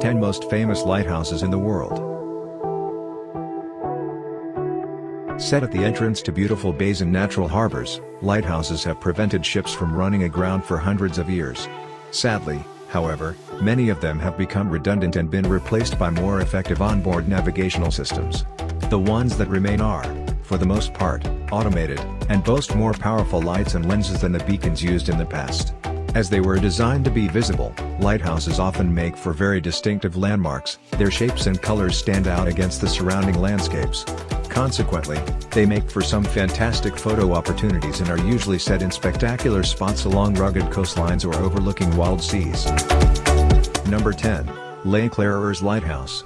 10 Most Famous Lighthouses in the World Set at the entrance to beautiful bays and natural harbors, lighthouses have prevented ships from running aground for hundreds of years. Sadly, however, many of them have become redundant and been replaced by more effective onboard navigational systems. The ones that remain are, for the most part, automated, and boast more powerful lights and lenses than the beacons used in the past. As they were designed to be visible, lighthouses often make for very distinctive landmarks, their shapes and colors stand out against the surrounding landscapes. Consequently, they make for some fantastic photo opportunities and are usually set in spectacular spots along rugged coastlines or overlooking wild seas. Number 10. L'Éclaireurs Lighthouse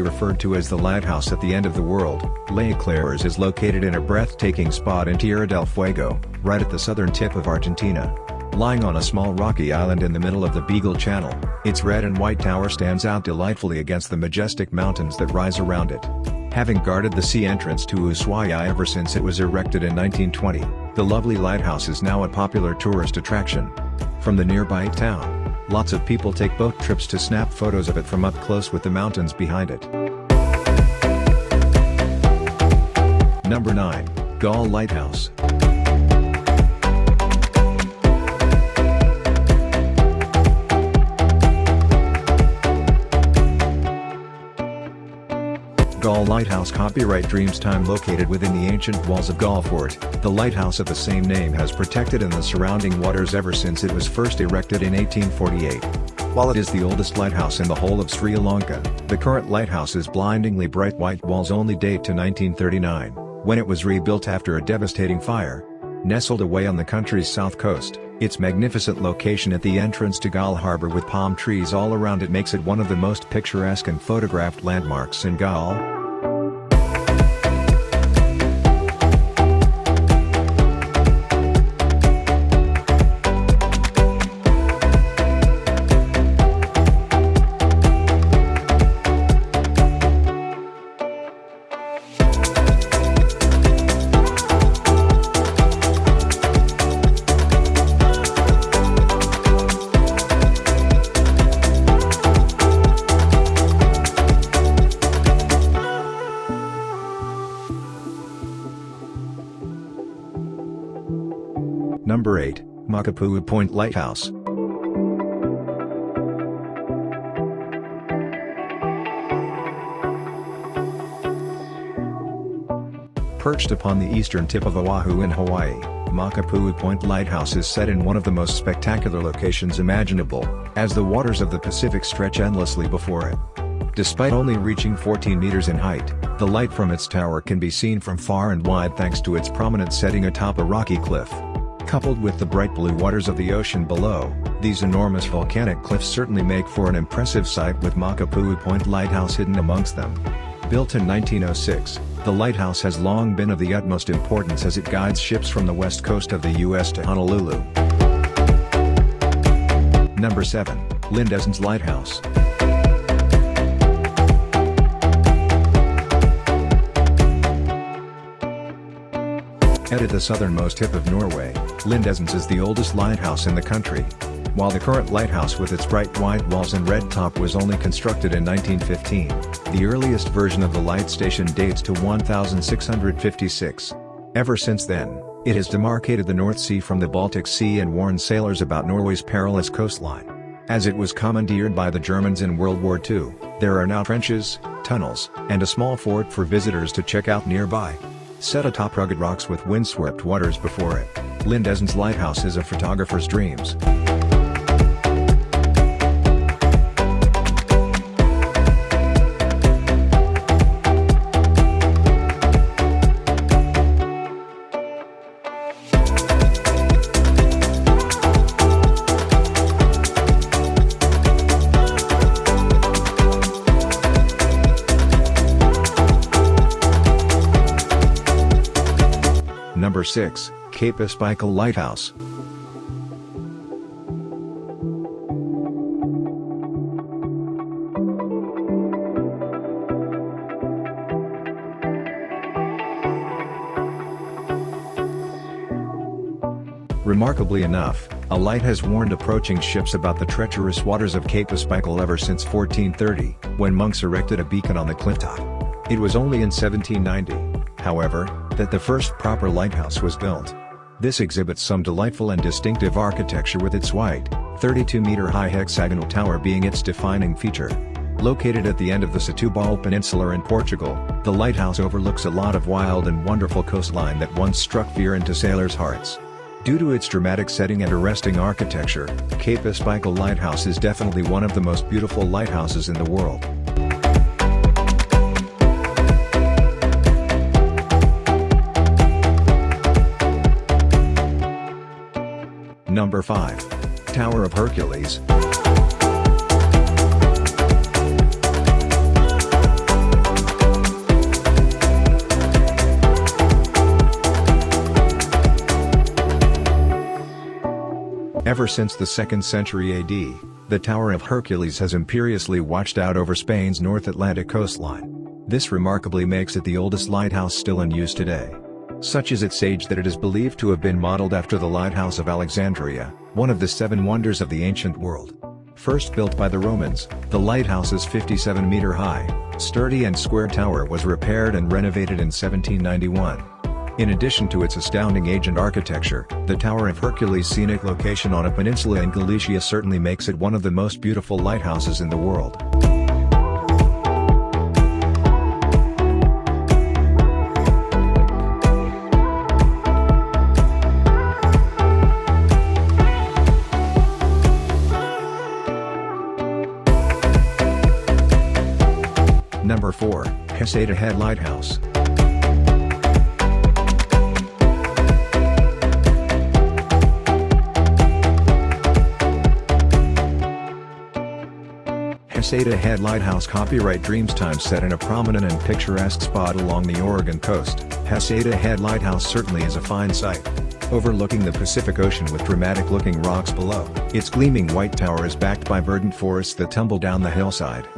Referred to as the lighthouse at the end of the world, L'Éclaireurs is located in a breathtaking spot in Tierra del Fuego, right at the southern tip of Argentina. Lying on a small rocky island in the middle of the Beagle Channel, its red and white tower stands out delightfully against the majestic mountains that rise around it. Having guarded the sea entrance to Ushuaia ever since it was erected in 1920, the lovely lighthouse is now a popular tourist attraction. From the nearby town, Lots of people take boat trips to snap photos of it from up close with the mountains behind it. Number 9, Galle Lighthouse. Galle Lighthouse Copyright Dreamstime located within the ancient walls of Galle Fort, the lighthouse of the same name has protected in the surrounding waters ever since it was first erected in 1848. While it is the oldest lighthouse in the whole of Sri Lanka, the current lighthouse's blindingly bright white walls only date to 1939, when it was rebuilt after a devastating fire. Nestled away on the country's south coast, its magnificent location at the entrance to Galle Harbor with palm trees all around it makes it one of the most picturesque and photographed landmarks in Galle. Number 8, Makapuu Point Lighthouse. Perched upon the eastern tip of Oahu in Hawaii, Makapuu Point Lighthouse is set in one of the most spectacular locations imaginable, as the waters of the Pacific stretch endlessly before it. Despite only reaching 14 meters in height, the light from its tower can be seen from far and wide thanks to its prominent setting atop a rocky cliff. Coupled with the bright blue waters of the ocean below, these enormous volcanic cliffs certainly make for an impressive sight with Makapuu Point Lighthouse hidden amongst them. Built in 1906, the lighthouse has long been of the utmost importance as it guides ships from the west coast of the U.S. to Honolulu. Number 7, Lindesnes Lighthouse. At the southernmost tip of Norway, Lindesnes is the oldest lighthouse in the country. While the current lighthouse with its bright white walls and red top was only constructed in 1915, the earliest version of the light station dates to 1656. Ever since then, it has demarcated the North Sea from the Baltic Sea and warned sailors about Norway's perilous coastline. As it was commandeered by the Germans in World War II, there are now trenches, tunnels, and a small fort for visitors to check out nearby. Set atop rugged rocks with windswept waters before it, Lindesnes Lighthouse is a photographer's dreams. Number 6, Cape Espichel Lighthouse. Remarkably enough, a light has warned approaching ships about the treacherous waters of Cape Espichel ever since 1430, when monks erected a beacon on the cliff top. It was only in 1790, however, that the first proper lighthouse was built. This exhibits some delightful and distinctive architecture with its white, 32-meter-high hexagonal tower being its defining feature. Located at the end of the Setúbal Peninsula in Portugal, the lighthouse overlooks a lot of wild and wonderful coastline that once struck fear into sailors' hearts. Due to its dramatic setting and arresting architecture, Cape Espichel Lighthouse is definitely one of the most beautiful lighthouses in the world. Number 5. Tower of Hercules. Ever since the 2nd century AD, the Tower of Hercules has imperiously watched out over Spain's North Atlantic coastline. This remarkably makes it the oldest lighthouse still in use today. Such is its age that it is believed to have been modeled after the Lighthouse of Alexandria, one of the seven wonders of the ancient world. First built by the Romans, the lighthouse's 57-meter high, sturdy and square tower was repaired and renovated in 1791. In addition to its astounding age and architecture, the Tower of Hercules' scenic location on a peninsula in Galicia certainly makes it one of the most beautiful lighthouses in the world. 4, Heceta Head Lighthouse. Heceta Head Lighthouse copyright Dreamstime set in a prominent and picturesque spot along the Oregon coast, Heceta Head Lighthouse certainly is a fine sight. Overlooking the Pacific Ocean with dramatic-looking rocks below, its gleaming white tower is backed by verdant forests that tumble down the hillside.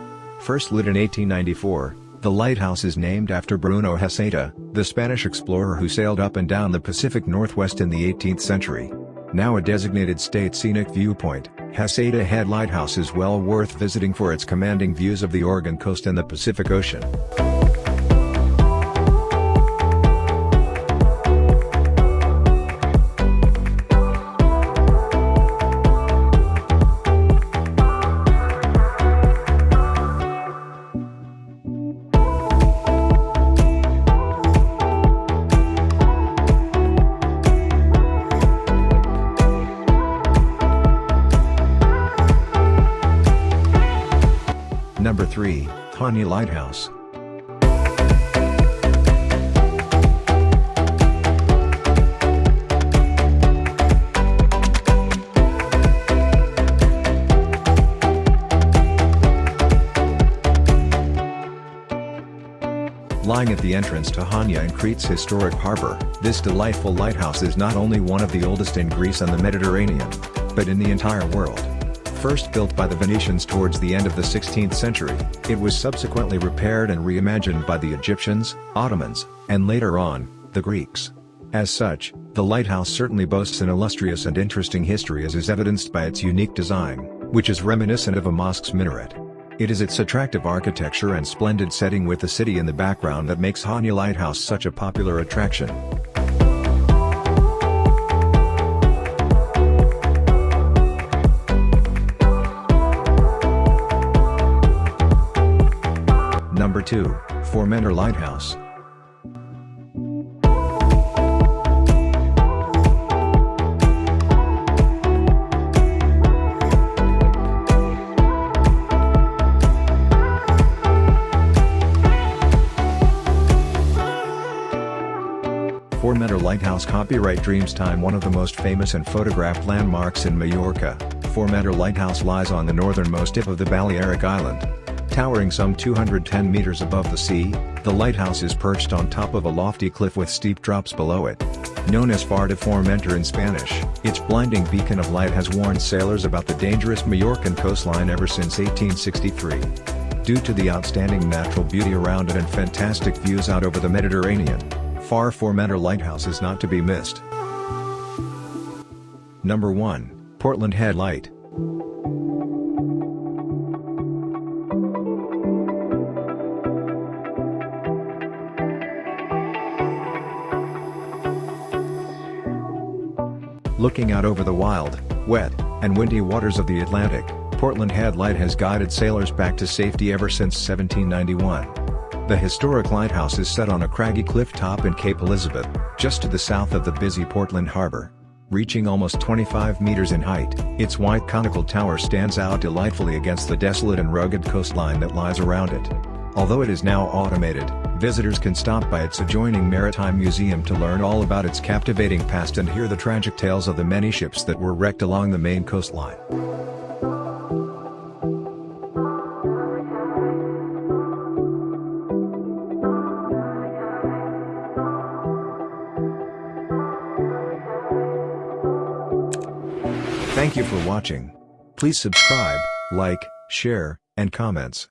First lit in 1894, the lighthouse is named after Bruno Heceta, the Spanish explorer who sailed up and down the Pacific Northwest in the 18th century. Now a designated state scenic viewpoint, Heceta Head Lighthouse is well worth visiting for its commanding views of the Oregon coast and the Pacific Ocean. Number 3, Hania Lighthouse. Lying at the entrance to Hania in Crete's historic harbor, this delightful lighthouse is not only one of the oldest in Greece and the Mediterranean, but in the entire world. First built by the Venetians towards the end of the 16th century, it was subsequently repaired and reimagined by the Egyptians, Ottomans, and later on, the Greeks. As such, the lighthouse certainly boasts an illustrious and interesting history as is evidenced by its unique design, which is reminiscent of a mosque's minaret. It is its attractive architecture and splendid setting with the city in the background that makes Hania Lighthouse such a popular attraction. Number 2, Formentor Lighthouse. Formentor Lighthouse Copyright Dreamstime One of the most famous and photographed landmarks in Majorca, Formentor Lighthouse lies on the northernmost tip of the Balearic Island. Towering some 210 meters above the sea, the lighthouse is perched on top of a lofty cliff with steep drops below it. Known as Far de Formentor in Spanish, its blinding beacon of light has warned sailors about the dangerous Majorcan coastline ever since 1863. Due to the outstanding natural beauty around it and fantastic views out over the Mediterranean, Far Formentor Lighthouse is not to be missed. Number 1, Portland Head Light. Looking out over the wild, wet, and windy waters of the Atlantic, Portland Head Light has guided sailors back to safety ever since 1791. The historic lighthouse is set on a craggy cliff top in Cape Elizabeth, just to the south of the busy Portland Harbor. Reaching almost 25 meters in height, its white conical tower stands out delightfully against the desolate and rugged coastline that lies around it. Although it is now automated, visitors can stop by its adjoining Maritime Museum to learn all about its captivating past and hear the tragic tales of the many ships that were wrecked along the Maine coastline. Thank you for watching. Please subscribe, like, share, and comments.